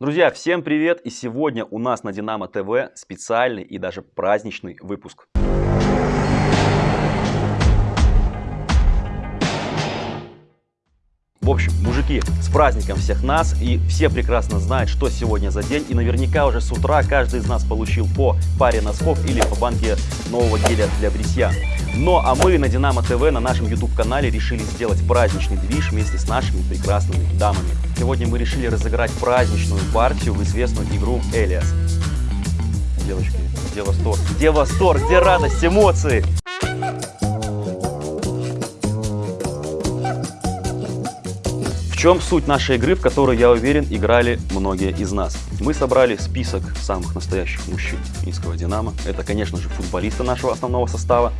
Друзья, всем привет! И сегодня у нас на Динамо ТВ специальный и даже праздничный выпуск. В общем, мужики, с праздником всех нас, и все прекрасно знают, что сегодня за день, и наверняка уже с утра каждый из нас получил по паре носков или по банке нового геля для бритья. Но а мы на Динамо ТВ на нашем YouTube канале решили сделать праздничный движ вместе с нашими прекрасными дамами. Сегодня мы решили разыграть праздничную партию в известную игру Элиас. Девочки, где восторг? Где восторг? Где радость, эмоции? Чем суть нашей игры, в которой, я уверен, играли многие из нас? Мы собрали список самых настоящих мужчин Минского «Динамо». Это, конечно же, футболисты нашего основного состава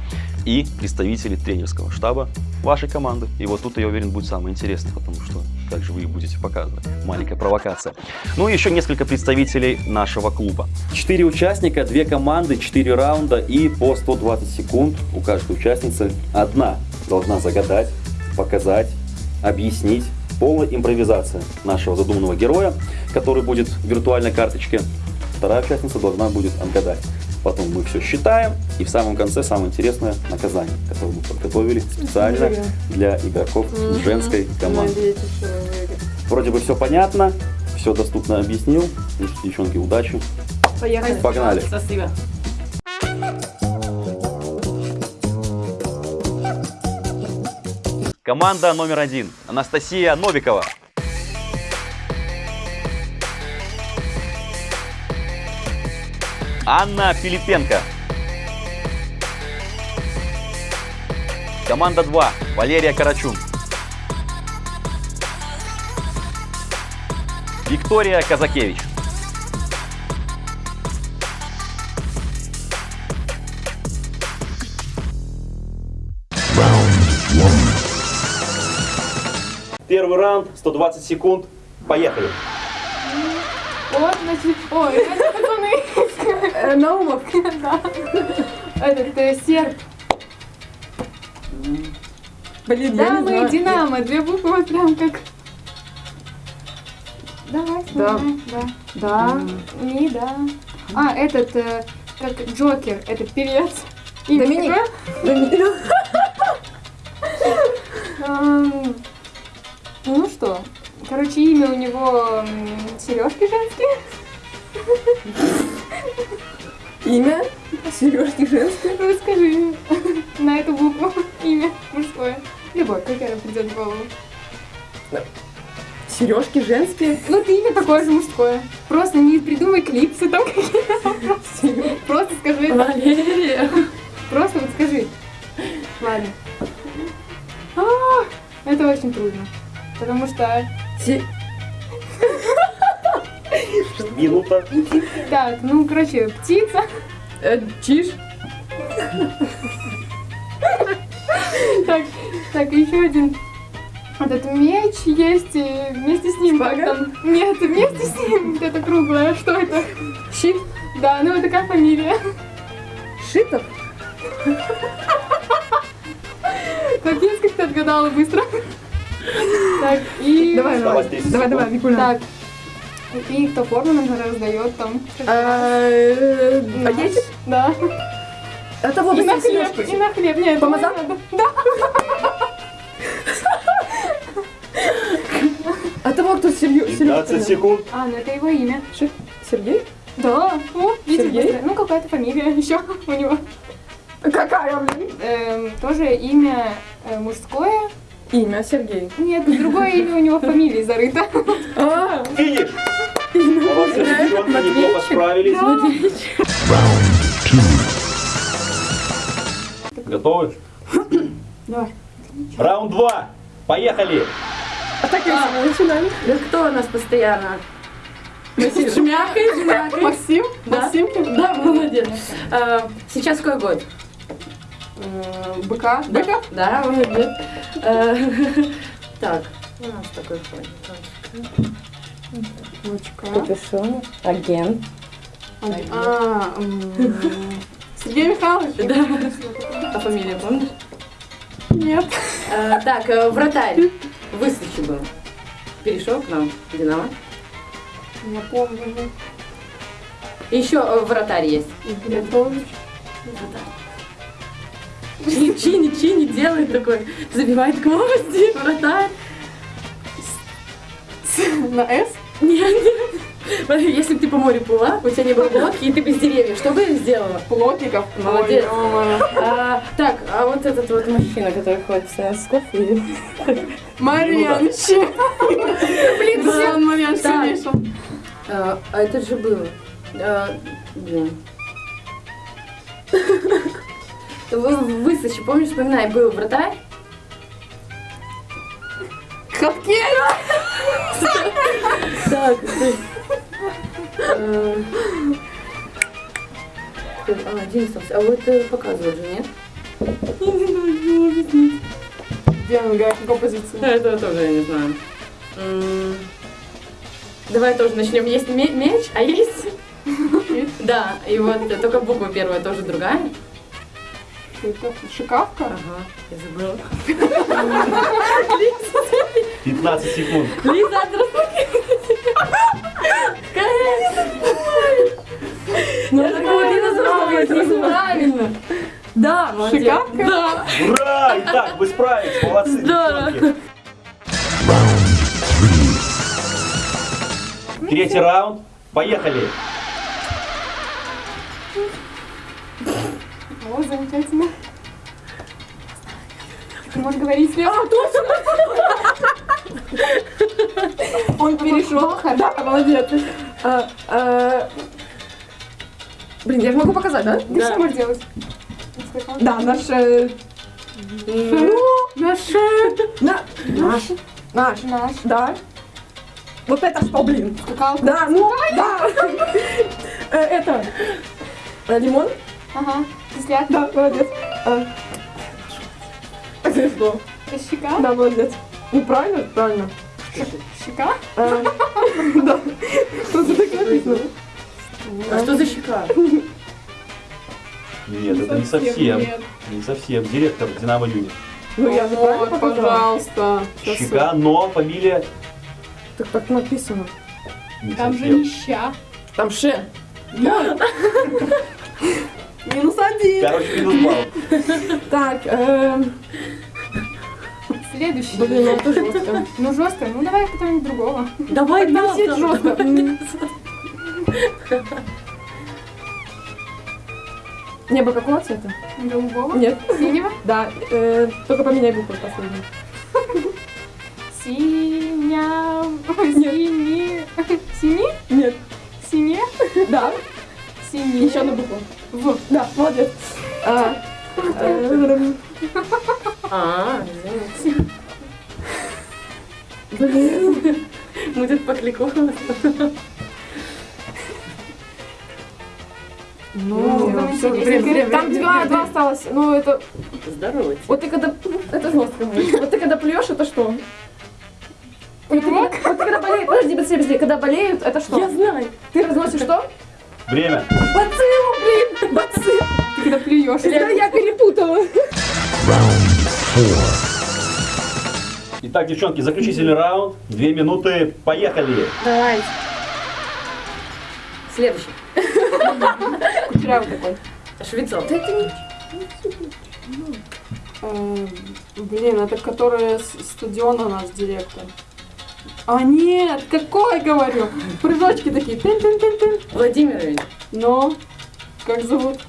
и представители тренерского штаба вашей команды. И вот тут, я уверен, будет самое интересное, потому что как же вы будете показывать. Маленькая провокация. Ну и еще несколько представителей нашего клуба. Четыре участника, две команды, четыре раунда и по 120 секунд у каждой участницы. Одна должна загадать, показать, объяснить полная импровизация нашего задуманного героя, который будет в виртуальной карточке. Вторая участница должна будет отгадать. Потом мы все считаем, и в самом конце самое интересное наказание, которое мы подготовили специально для игроков женской команды. Вроде бы все понятно, все доступно объяснил. Девчонки, удачи. Поехали. Погнали. Спасибо. Команда номер один. Анастасия Новикова. Анна Филипенко. Команда 2. Валерия Карачун. Виктория Казакевич. Первый раунд, 120 секунд. Поехали. Вот, значит, ой, это пацаны. Э, Наумов. Да. Этот, э, серб. Блин, Да, я не мы знаю. Динамо, две буквы вот прям как... Давай, Да. давай, да. Да, не, да. А, этот, э, как Джокер, это певец. Имя Доминик. Доминик. Короче, имя у него сережки женские. Имя? Сережки женские. Ну, скажи на эту букву имя мужское. Любое, какое придет в голову. Сережки женские? Ну, ты имя такое же мужское. Просто не придумай клипсы там какие-то. Просто скажи. Валерия. Просто вот скажи. Ладно. А, Это очень трудно. Потому что... Се- Минута. Так, ну, короче, птица. э, Чиж. Так, так, еще один. Этот меч есть, и вместе с ним как там... Нет, вместе с ним это круглое. Что это? Щит. Да, ну это как фамилия? Шитов. Капец, как ты отгадала быстро. Так, и... Давай, давай. Осталось 10 Давай, давай, Викуля. Так. И кто форму нам раздает там? Э, Нас. Пакетик? Да. Это вот И на хлеб, и на хлеб. Нет, Помазан? Да. А того, кто Серью- 15 Сережка. секунд. А, ну это его имя. Сергей? Да. О, видите, Сергей? Ну, какая-то фамилия еще у него. Какая, блин? Эм, тоже имя э, мужское. Имя Сергей. Нет, другое имя у него фамилии зарыто. А, Финиш. Молодцы, девчонки, неплохо справились. Готовы? Давай. Раунд 2. Поехали. А так и начинаем. Да кто у нас постоянно? Шмякай, шмякай. Максим? Да. Максимкин? Да, молодец. А, Сейчас какой год? Э, Быка? Да. Быков? Да. А, Так, у нас такой. Бычка. Капюшон, агент. А, Сергей Михайлович? Да. А фамилия помнишь? Нет. А, Так, э, вратарь. В Выставке был. Перешел к нам Динамо. Я помню. Еще э, вратарь есть. Петрович. Чини, чини, чини делает такой, забивает гвозди, вратарь. На С? Нет, нет. Если бы ты по морю плыла, у тебя не было лодки, и ты без деревьев, что бы сделала? Плотников. Молодец. А, так, а вот этот вот мужчина, который ходит с и... Марьяныч. Блин, да, он сильнейший. А, а это же было. А, блин. Вы, Высочи, помнишь, вспоминай, был вратарь? Хаткель. Так. Э, А, один остался. А вот э, показывал же, нет? Где он играет? Позиции? Да, этого тоже я не знаю. Давай тоже начнем. Есть ме- меч, а есть... Да, и вот только буква первая тоже другая. Это Шикавка? Ага, я забыла. 15 секунд. Лиза, Ну, это ты назвала? Правильно. Да, молодец. Шикавка? Да. Ура! Итак, вы справились, молодцы, Да. девчонки. Третий раунд. Поехали. О, замечательно. Ты можешь говорить слева? А, Он перешел. Да, молодец. А, а, Блин, я же могу показать, да? Ты Да. можешь делать? Да, наш... э, Наш. на- Наш. Наш. Наш. Да. Вот это что, блин? Скакалка. Да, ну, да. Э, Это... э, Лимон? Ага. Кисляк. Да, молодец. А, что? Щека. Да, молодец. Ну, правильно? Правильно. Щека. А, Да. Просто так написано. А что за щека? Нет, это не совсем. Нет. Не совсем. Директор Динамо Юнит. Ну, я же правильно пожалуйста. Щека, но фамилия Так так написано. не Там же не ща. Там ше. Минус один. Короче, минус балл. Так, эм, Следующий. блин, ну это жестко. Ну жестко. Ну давай кто-нибудь другого. Давай, да, все жестко. Небо какого цвета? Голубого. Нет. Синего. Да, э, только поменяй букву последнюю. Синя. Синий. Синий? Нет. Сине? Да, Синий. еще одну букву. В. Да, молодец. А, А, извините. Блин. Мы тут покликов. Ну, там всё, интересно. блин, Время, там время, два, время. два осталось. Ну, это... Здоровьте. Вот ты когда... Это жестко будет. Вот ты когда плюешь, это что? Вот ты, вот ты когда болеют... Подожди, подожди, подожди. Когда болеют, это что? Я знаю. Ты разносишь что? Время. Бациллу, блин! Бацилл! Ты когда плюешь. Да, я перепутала. Итак, девчонки, заключительный раунд. Две минуты. Поехали. Давай. Следующий. Кучерявый такой. Швецов. Эм, Блин, это который с стадиона наш директор. А нет, какой говорю? Прыжочки такие. Тын-тын-тын-тын. Владимирович. Но, как зовут?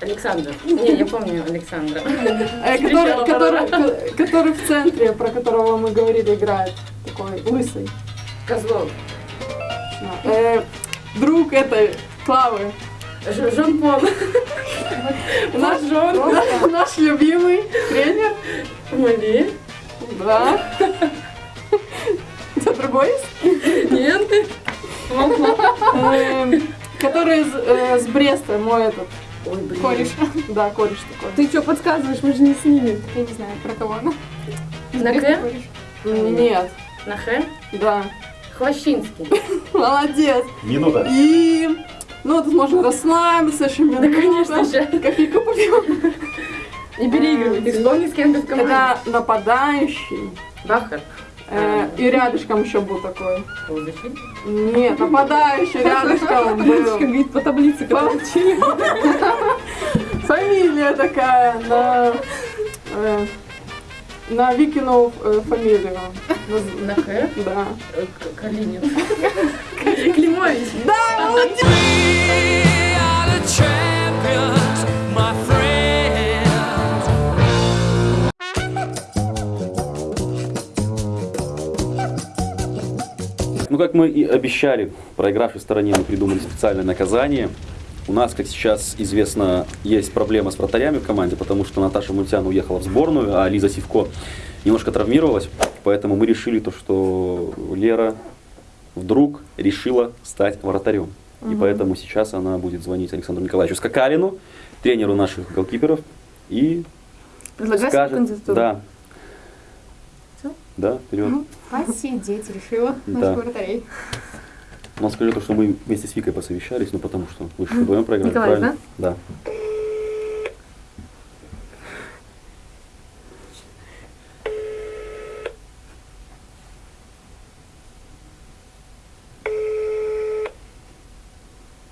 Александр. Не, я помню Александра. Э, который, который, который в центре, про которого мы говорили, играет. Такой лысый. Козлов. Э, друг этой Клавы. Ж- Жан-Пол. Наш, наш, наш любимый тренер. Мали. Да. Другой есть? Нет. Эм, Который с, э, с Бреста, мой этот Ой, блин. кореш. Да, кореш такой. Ты что подсказываешь? Мы же не с ними. Я не знаю, про кого она. На К? кореш. Нет. На Х? Да. Хвощинский. Молодец. Минута. И... Ну, тут можно расслабиться, еще Да, конечно же. Кофейку попьем. Не переигрывай. Ты вспомни, с кем ты в команде. Это нападающий. Бахар. Э, И рядышком еще был такой. Нет, нападающий рядышком был. говорит, по таблице, Фамилия такая на... э, На Викину э, фамилию. На К? Да. Э, Калинин. Климович. We are Ну, как мы и обещали, проигравшей стороне мы придумали специальное наказание. У нас, как сейчас известно, есть проблема с вратарями в команде, потому что Наташа Мультян уехала в сборную, а Лиза Сивко немножко травмировалась. Поэтому мы решили то, что Лера вдруг решила стать вратарем. И поэтому сейчас она будет звонить Александру Николаевичу Скакалину, тренеру наших голкиперов, и Предлагай свою скажет... Да. Да, вперед. Посидеть решила Да. наших вратарей. Но скажи то, что мы вместе с Викой посовещались, ну потому что вы же вдвоем проиграли, Николай, правильно? Да.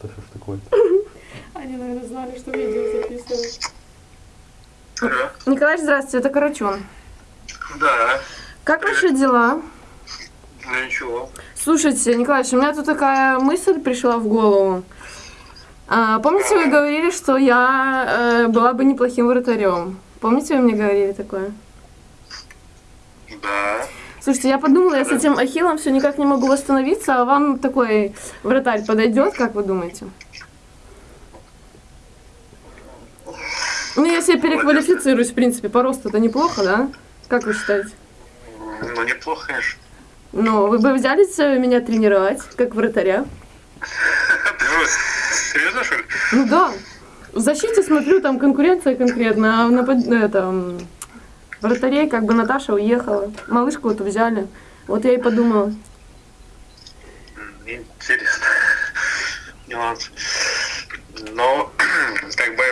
Да что ж такое? Они, наверное, знали, что видео записывают. Николай, здравствуйте, это Карачун. Да, Как ваши дела? ну ничего. Слушайте, Николаевич, у меня тут такая мысль пришла в голову. А, помните, вы говорили, что я э, была бы неплохим вратарем? Помните, вы мне говорили такое? Да. Слушайте, я подумала, я с этим ахиллом все никак не могу восстановиться, а вам такой вратарь подойдет, как вы думаете? Ну, я переквалифицируюсь, в принципе, по росту это неплохо, да? Как вы считаете? Ну, неплохо, конечно. Ну, вы бы взялись меня тренировать, как вратаря? Серьезно, что ли? Ну да. В защите смотрю, там конкуренция конкретно, а в напад... это, м, вратарей как бы Наташа уехала. Малышку вот взяли. Вот я и подумала. Интересно. Нюанс. Но, как бы...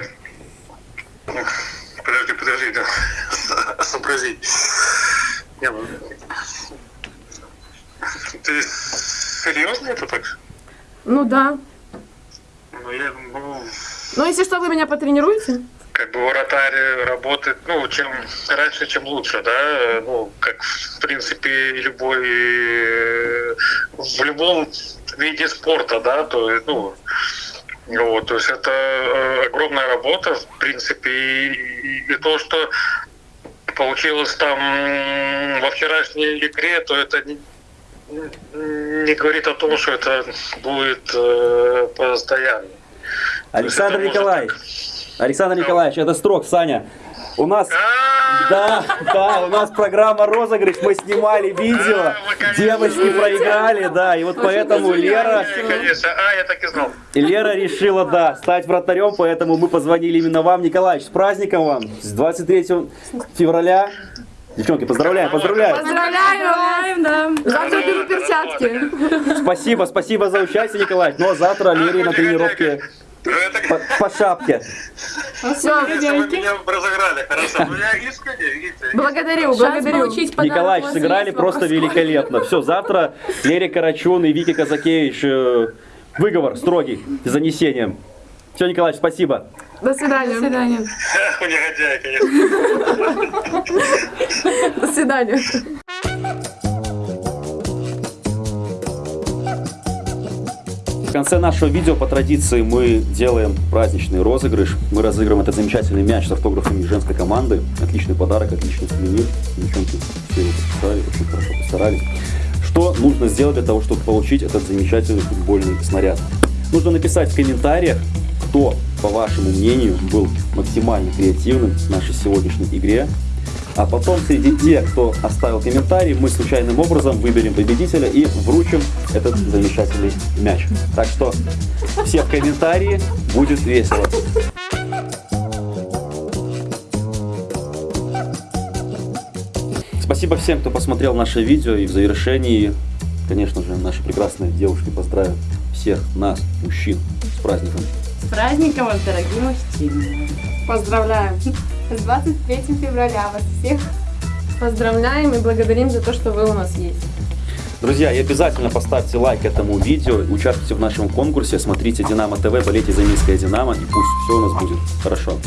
Подожди, подожди, да. Сообрази. Не, ну... Ты серьезно это так? Ну да. Ну, я, ну, Ну, если что, вы меня потренируете? как бы вратарь работает, ну, чем раньше, чем лучше, да, ну, как, в принципе, любой, в любом виде спорта, да, то, есть, ну, вот, то есть это э, огромная работа, в принципе, и, и- и то, что получилось там во вчерашней игре, то это не, не говорит о том, что это будет э, постоянно. Александр это может- Николаевич, Александр Николаевич, это строк, Саня. У нас, А, да, да, у нас программа розыгрыш, мы снимали видео, А, конечно, девочки проиграли, да, и вот поэтому Лера, Не, конечно, а, я так и знал. Лера решила, да, стать вратарем, поэтому мы позвонили именно вам, Николаевич, с праздником вам, с 23 февраля. Девчонки, поздравляем, поздравляем. Поздравляю! да. Завтра беру перчатки. Спасибо, спасибо за участие, Николаевич. Ну а завтра Лере на тренировке по, по шапке. Все, если вы меня разыграли, хорошо. Ну, я искренне, видите. благодарю, благодарю. Николаевич, сыграли просто великолепно. Все, завтра Лере Карачун и Вики Казакевич э, выговор строгий с занесением. Все, Николаевич, спасибо. До свидания. До свидания. Негодяй, конечно. До свидания. Конце нашего видео по традиции мы делаем праздничный розыгрыш. Мы разыгрываем этот замечательный мяч с автографами женской команды. Отличный подарок, отличный сувенир. Девчонки все его подписали, очень хорошо постарались. Что нужно сделать для того, чтобы получить этот замечательный футбольный снаряд? Нужно написать в комментариях, кто, по вашему мнению, был максимально креативным в нашей сегодняшней игре. А потом среди тех, кто оставил комментарий, мы случайным образом выберем победителя и вручим этот замечательный мяч. Так что все в комментарии, будет весело. Спасибо всем, кто посмотрел наше видео. И в завершении, конечно же, наши прекрасные девушки поздравят всех нас, мужчин, с праздником. С праздником вас, дорогие мужчины. Поздравляем. С 23 февраля вас всех Поздравляем и благодарим за то, что вы у нас есть. Друзья, и обязательно поставьте лайк этому видео, участвуйте в нашем конкурсе, смотрите Динамо ТВ, болейте за Минское Динамо, и пусть все у нас будет хорошо.